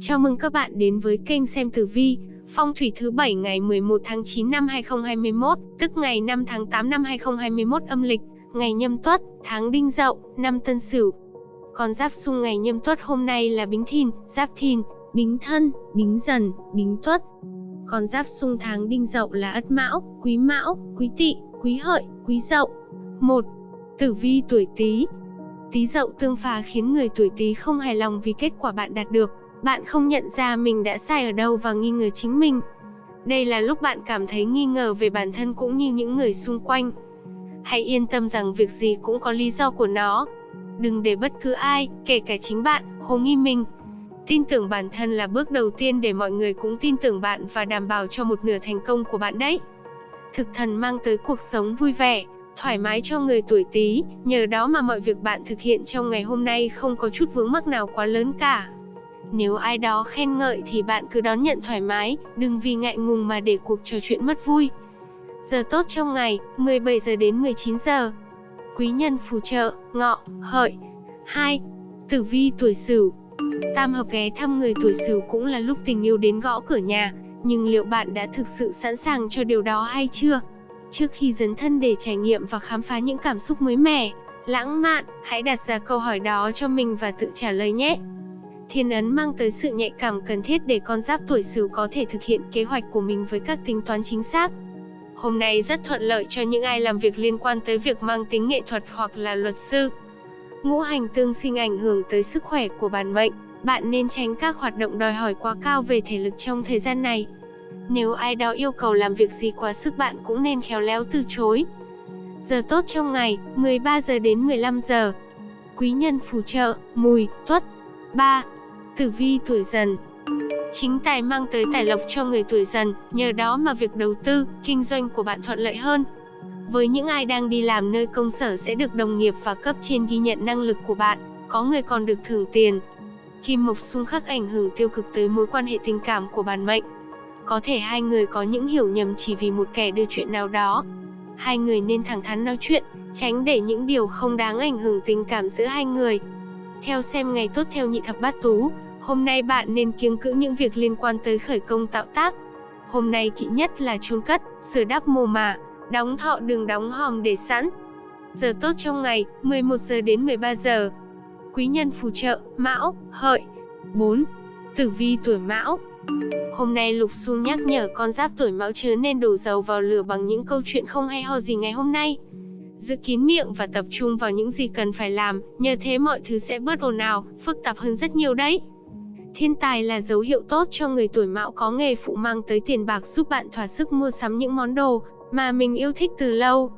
Chào mừng các bạn đến với kênh xem tử vi, phong thủy thứ bảy ngày 11 tháng 9 năm 2021, tức ngày 5 tháng 8 năm 2021 âm lịch, ngày nhâm tuất, tháng đinh dậu, năm tân sửu. Còn giáp xung ngày nhâm tuất hôm nay là bính thìn, giáp thìn, bính thân, bính dần, bính tuất. Còn giáp xung tháng đinh dậu là ất mão, quý mão, quý tỵ, quý hợi, quý dậu. 1. Tử vi tuổi Tý. Tý dậu tương phá khiến người tuổi Tý không hài lòng vì kết quả bạn đạt được. Bạn không nhận ra mình đã sai ở đâu và nghi ngờ chính mình. Đây là lúc bạn cảm thấy nghi ngờ về bản thân cũng như những người xung quanh. Hãy yên tâm rằng việc gì cũng có lý do của nó. Đừng để bất cứ ai, kể cả chính bạn, hồ nghi mình. Tin tưởng bản thân là bước đầu tiên để mọi người cũng tin tưởng bạn và đảm bảo cho một nửa thành công của bạn đấy. Thực thần mang tới cuộc sống vui vẻ, thoải mái cho người tuổi Tý, nhờ đó mà mọi việc bạn thực hiện trong ngày hôm nay không có chút vướng mắc nào quá lớn cả. Nếu ai đó khen ngợi thì bạn cứ đón nhận thoải mái, đừng vì ngại ngùng mà để cuộc trò chuyện mất vui. Giờ tốt trong ngày, 17 giờ đến 19 giờ. Quý nhân phù trợ, ngọ, hợi. 2. Tử vi tuổi Sửu. Tam hợp ghé thăm người tuổi Sửu cũng là lúc tình yêu đến gõ cửa nhà, nhưng liệu bạn đã thực sự sẵn sàng cho điều đó hay chưa? Trước khi dấn thân để trải nghiệm và khám phá những cảm xúc mới mẻ, lãng mạn, hãy đặt ra câu hỏi đó cho mình và tự trả lời nhé. Thiên ấn mang tới sự nhạy cảm cần thiết để con giáp tuổi Sửu có thể thực hiện kế hoạch của mình với các tính toán chính xác. Hôm nay rất thuận lợi cho những ai làm việc liên quan tới việc mang tính nghệ thuật hoặc là luật sư. Ngũ hành tương sinh ảnh hưởng tới sức khỏe của bản mệnh, bạn nên tránh các hoạt động đòi hỏi quá cao về thể lực trong thời gian này. Nếu ai đó yêu cầu làm việc gì quá sức bạn cũng nên khéo léo từ chối. Giờ tốt trong ngày, 13 giờ đến 15 giờ. Quý nhân phù trợ, mùi, tuất. 3. Tử vi tuổi dần Chính tài mang tới tài lộc cho người tuổi dần, nhờ đó mà việc đầu tư, kinh doanh của bạn thuận lợi hơn. Với những ai đang đi làm nơi công sở sẽ được đồng nghiệp và cấp trên ghi nhận năng lực của bạn, có người còn được thưởng tiền. Kim mộc xung khắc ảnh hưởng tiêu cực tới mối quan hệ tình cảm của bản mệnh. Có thể hai người có những hiểu nhầm chỉ vì một kẻ đưa chuyện nào đó. Hai người nên thẳng thắn nói chuyện, tránh để những điều không đáng ảnh hưởng tình cảm giữa hai người. Theo xem ngày tốt theo nhị thập bát tú, hôm nay bạn nên kiêng cữ những việc liên quan tới khởi công tạo tác. Hôm nay kỵ nhất là chôn cất, sửa đắp mồ mả, đóng thọ đường đóng hòm để sẵn. Giờ tốt trong ngày, 11 giờ đến 13 giờ. Quý nhân phù trợ, Mão, Hợi. 4. Tử vi tuổi Mão. Hôm nay Lục Xung nhắc nhở con giáp tuổi Mão chứa nên đổ dầu vào lửa bằng những câu chuyện không hay ho gì ngày hôm nay. Giữ kín miệng và tập trung vào những gì cần phải làm, nhờ thế mọi thứ sẽ bớt ồn ào, phức tạp hơn rất nhiều đấy. Thiên tài là dấu hiệu tốt cho người tuổi Mão có nghề phụ mang tới tiền bạc giúp bạn thỏa sức mua sắm những món đồ mà mình yêu thích từ lâu.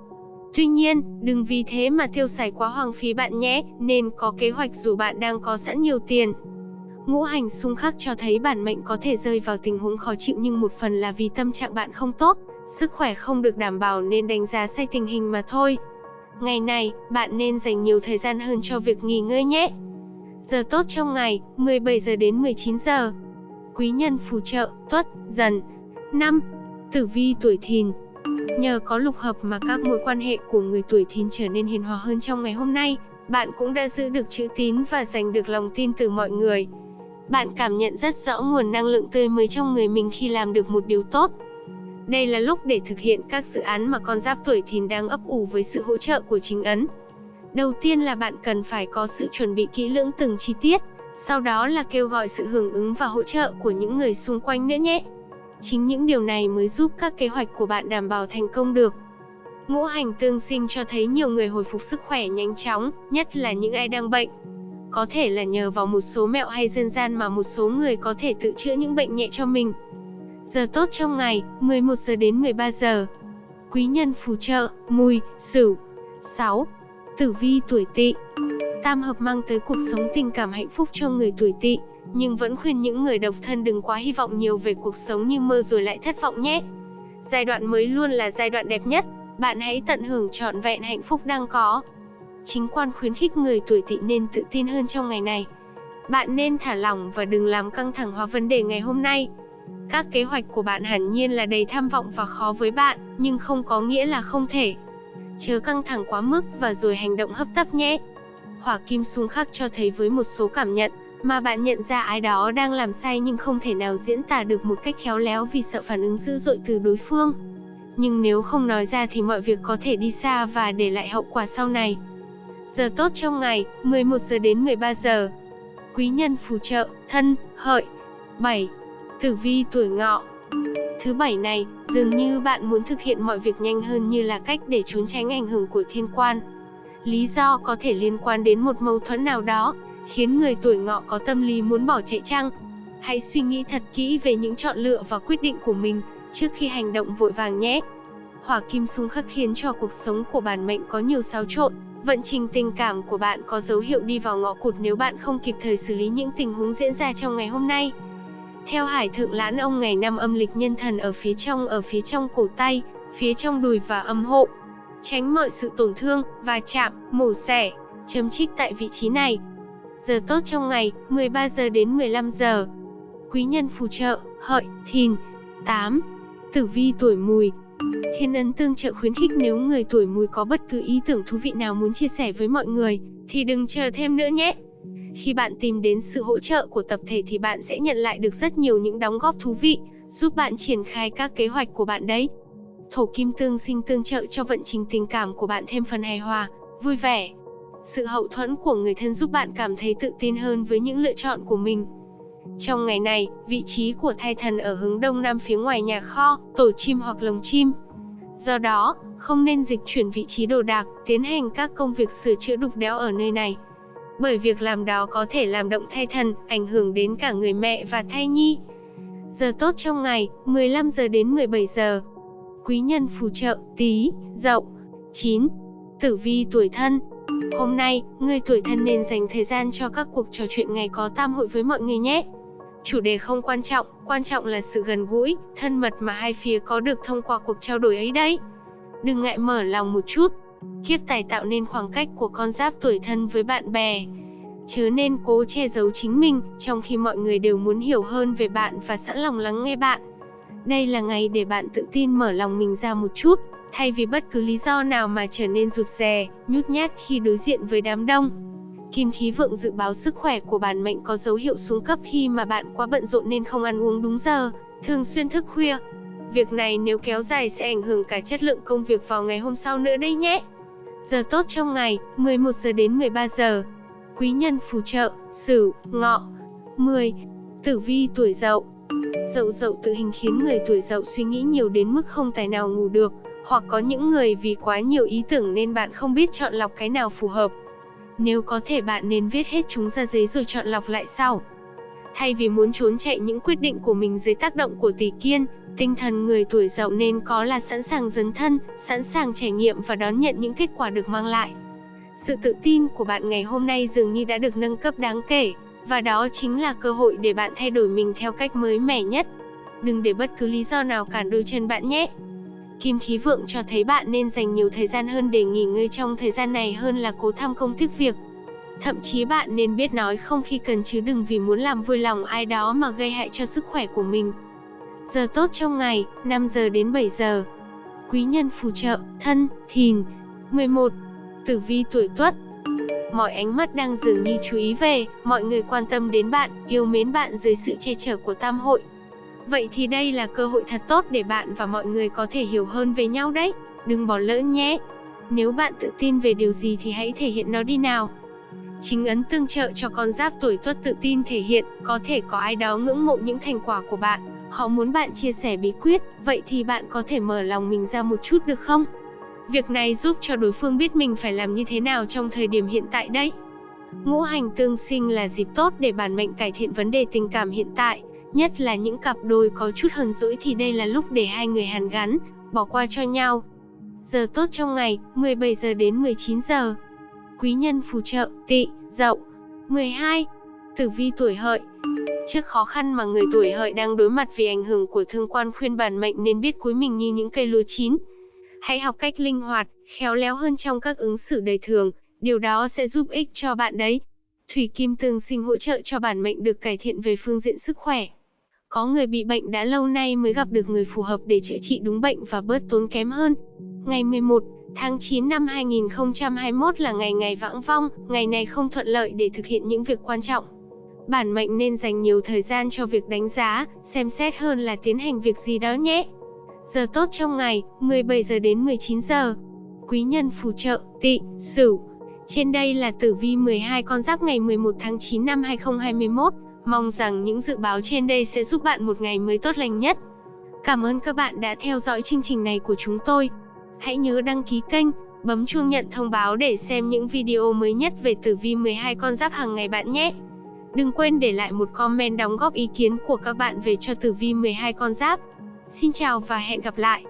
Tuy nhiên, đừng vì thế mà tiêu xài quá hoang phí bạn nhé, nên có kế hoạch dù bạn đang có sẵn nhiều tiền. Ngũ hành xung khắc cho thấy bản mệnh có thể rơi vào tình huống khó chịu nhưng một phần là vì tâm trạng bạn không tốt, sức khỏe không được đảm bảo nên đánh giá sai tình hình mà thôi. Ngày này, bạn nên dành nhiều thời gian hơn cho việc nghỉ ngơi nhé. Giờ tốt trong ngày, 17 giờ đến 19 giờ. Quý nhân phù trợ, tuất, dần. 5. Tử vi tuổi thìn Nhờ có lục hợp mà các mối quan hệ của người tuổi thìn trở nên hiền hòa hơn trong ngày hôm nay, bạn cũng đã giữ được chữ tín và giành được lòng tin từ mọi người. Bạn cảm nhận rất rõ nguồn năng lượng tươi mới trong người mình khi làm được một điều tốt. Đây là lúc để thực hiện các dự án mà con giáp tuổi thìn đang ấp ủ với sự hỗ trợ của chính ấn. Đầu tiên là bạn cần phải có sự chuẩn bị kỹ lưỡng từng chi tiết, sau đó là kêu gọi sự hưởng ứng và hỗ trợ của những người xung quanh nữa nhé. Chính những điều này mới giúp các kế hoạch của bạn đảm bảo thành công được. Ngũ hành tương sinh cho thấy nhiều người hồi phục sức khỏe nhanh chóng, nhất là những ai đang bệnh. Có thể là nhờ vào một số mẹo hay dân gian mà một số người có thể tự chữa những bệnh nhẹ cho mình. Giờ tốt trong ngày, 11 giờ đến 13 giờ. Quý nhân phù trợ, mùi, sửu. 6. Tử vi tuổi tỵ Tam hợp mang tới cuộc sống tình cảm hạnh phúc cho người tuổi tỵ, nhưng vẫn khuyên những người độc thân đừng quá hy vọng nhiều về cuộc sống như mơ rồi lại thất vọng nhé. Giai đoạn mới luôn là giai đoạn đẹp nhất, bạn hãy tận hưởng trọn vẹn hạnh phúc đang có. Chính quan khuyến khích người tuổi tỵ nên tự tin hơn trong ngày này. Bạn nên thả lỏng và đừng làm căng thẳng hóa vấn đề ngày hôm nay. Các kế hoạch của bạn hẳn nhiên là đầy tham vọng và khó với bạn, nhưng không có nghĩa là không thể. Chớ căng thẳng quá mức và rồi hành động hấp tấp nhé. Hỏa kim xung khắc cho thấy với một số cảm nhận, mà bạn nhận ra ai đó đang làm sai nhưng không thể nào diễn tả được một cách khéo léo vì sợ phản ứng dữ dội từ đối phương. Nhưng nếu không nói ra thì mọi việc có thể đi xa và để lại hậu quả sau này. Giờ tốt trong ngày, 11 giờ đến 13 giờ. Quý nhân phù trợ, thân, hợi. 7. Tử vi tuổi ngọ. Thứ bảy này, dường như bạn muốn thực hiện mọi việc nhanh hơn như là cách để trốn tránh ảnh hưởng của thiên quan. Lý do có thể liên quan đến một mâu thuẫn nào đó, khiến người tuổi ngọ có tâm lý muốn bỏ chạy chăng? Hãy suy nghĩ thật kỹ về những chọn lựa và quyết định của mình, trước khi hành động vội vàng nhé. Hỏa kim xung khắc khiến cho cuộc sống của bản mệnh có nhiều xáo trộn, vận trình tình cảm của bạn có dấu hiệu đi vào ngõ cụt nếu bạn không kịp thời xử lý những tình huống diễn ra trong ngày hôm nay. Theo Hải Thượng Lãn ông ngày năm âm lịch nhân thần ở phía trong ở phía trong cổ tay, phía trong đùi và âm hộ. Tránh mọi sự tổn thương, và chạm, mổ xẻ, chấm trích tại vị trí này. Giờ tốt trong ngày, 13 giờ đến 15 giờ. Quý nhân phù trợ, hợi, thìn. 8. Tử vi tuổi mùi, Thiên ấn tương trợ khuyến khích nếu người tuổi mùi có bất cứ ý tưởng thú vị nào muốn chia sẻ với mọi người, thì đừng chờ thêm nữa nhé. Khi bạn tìm đến sự hỗ trợ của tập thể thì bạn sẽ nhận lại được rất nhiều những đóng góp thú vị, giúp bạn triển khai các kế hoạch của bạn đấy. Thổ kim tương sinh tương trợ cho vận trình tình cảm của bạn thêm phần hài hòa, vui vẻ. Sự hậu thuẫn của người thân giúp bạn cảm thấy tự tin hơn với những lựa chọn của mình. Trong ngày này, vị trí của thai thần ở hướng đông nam phía ngoài nhà kho, tổ chim hoặc lồng chim. Do đó, không nên dịch chuyển vị trí đồ đạc, tiến hành các công việc sửa chữa đục đẽo ở nơi này. Bởi việc làm đó có thể làm động thai thần, ảnh hưởng đến cả người mẹ và thai nhi. Giờ tốt trong ngày, 15 giờ đến 17 giờ. Quý nhân phù trợ, tí, dậu. 9. Tử vi tuổi thân, Hôm nay, người tuổi thân nên dành thời gian cho các cuộc trò chuyện ngày có tam hội với mọi người nhé. Chủ đề không quan trọng, quan trọng là sự gần gũi, thân mật mà hai phía có được thông qua cuộc trao đổi ấy đấy. Đừng ngại mở lòng một chút. Kiếp tài tạo nên khoảng cách của con giáp tuổi thân với bạn bè. Chớ nên cố che giấu chính mình, trong khi mọi người đều muốn hiểu hơn về bạn và sẵn lòng lắng nghe bạn. Đây là ngày để bạn tự tin mở lòng mình ra một chút, thay vì bất cứ lý do nào mà trở nên rụt rè, nhút nhát khi đối diện với đám đông. Kim khí vượng dự báo sức khỏe của bản mệnh có dấu hiệu xuống cấp khi mà bạn quá bận rộn nên không ăn uống đúng giờ, thường xuyên thức khuya. Việc này nếu kéo dài sẽ ảnh hưởng cả chất lượng công việc vào ngày hôm sau nữa đấy nhé. Giờ tốt trong ngày, 11 giờ đến 13 giờ. Quý nhân phù trợ, Sửu, Ngọ. 10. Tử vi tuổi Dậu. Dậu Dậu tự hình khiến người tuổi Dậu suy nghĩ nhiều đến mức không tài nào ngủ được, hoặc có những người vì quá nhiều ý tưởng nên bạn không biết chọn lọc cái nào phù hợp. Nếu có thể bạn nên viết hết chúng ra giấy rồi chọn lọc lại sau. Thay vì muốn trốn chạy những quyết định của mình dưới tác động của tỷ kiên, tinh thần người tuổi dậu nên có là sẵn sàng dấn thân, sẵn sàng trải nghiệm và đón nhận những kết quả được mang lại. Sự tự tin của bạn ngày hôm nay dường như đã được nâng cấp đáng kể, và đó chính là cơ hội để bạn thay đổi mình theo cách mới mẻ nhất. Đừng để bất cứ lý do nào cản đôi chân bạn nhé. Kim khí vượng cho thấy bạn nên dành nhiều thời gian hơn để nghỉ ngơi trong thời gian này hơn là cố tham công tiếc việc. Thậm chí bạn nên biết nói không khi cần chứ đừng vì muốn làm vui lòng ai đó mà gây hại cho sức khỏe của mình. Giờ tốt trong ngày, 5 giờ đến 7 giờ. Quý nhân phù trợ, thân, thìn. 11. Tử vi tuổi tuất. Mọi ánh mắt đang dường như chú ý về, mọi người quan tâm đến bạn, yêu mến bạn dưới sự che chở của tam hội, Vậy thì đây là cơ hội thật tốt để bạn và mọi người có thể hiểu hơn về nhau đấy. Đừng bỏ lỡ nhé. Nếu bạn tự tin về điều gì thì hãy thể hiện nó đi nào. Chính ấn tương trợ cho con giáp tuổi tuất tự tin thể hiện, có thể có ai đó ngưỡng mộ những thành quả của bạn, họ muốn bạn chia sẻ bí quyết, vậy thì bạn có thể mở lòng mình ra một chút được không? Việc này giúp cho đối phương biết mình phải làm như thế nào trong thời điểm hiện tại đấy. Ngũ hành tương sinh là dịp tốt để bản mệnh cải thiện vấn đề tình cảm hiện tại, Nhất là những cặp đôi có chút hờn dỗi thì đây là lúc để hai người hàn gắn, bỏ qua cho nhau. Giờ tốt trong ngày, 17 giờ đến 19 giờ. Quý nhân phù trợ, tị, dậu. 12. Tử vi tuổi hợi. Trước khó khăn mà người tuổi hợi đang đối mặt vì ảnh hưởng của thương quan khuyên bản mệnh nên biết cúi mình như những cây lúa chín. Hãy học cách linh hoạt, khéo léo hơn trong các ứng xử đời thường, điều đó sẽ giúp ích cho bạn đấy. Thủy kim tương sinh hỗ trợ cho bản mệnh được cải thiện về phương diện sức khỏe. Có người bị bệnh đã lâu nay mới gặp được người phù hợp để chữa trị đúng bệnh và bớt tốn kém hơn. Ngày 11 tháng 9 năm 2021 là ngày ngày vãng vong, ngày này không thuận lợi để thực hiện những việc quan trọng. Bản mệnh nên dành nhiều thời gian cho việc đánh giá, xem xét hơn là tiến hành việc gì đó nhé. Giờ tốt trong ngày, 17 giờ đến 19 giờ. Quý nhân phù trợ, tị, sửu. Trên đây là tử vi 12 con giáp ngày 11 tháng 9 năm 2021. Mong rằng những dự báo trên đây sẽ giúp bạn một ngày mới tốt lành nhất. Cảm ơn các bạn đã theo dõi chương trình này của chúng tôi. Hãy nhớ đăng ký kênh, bấm chuông nhận thông báo để xem những video mới nhất về tử vi 12 con giáp hàng ngày bạn nhé. Đừng quên để lại một comment đóng góp ý kiến của các bạn về cho tử vi 12 con giáp. Xin chào và hẹn gặp lại.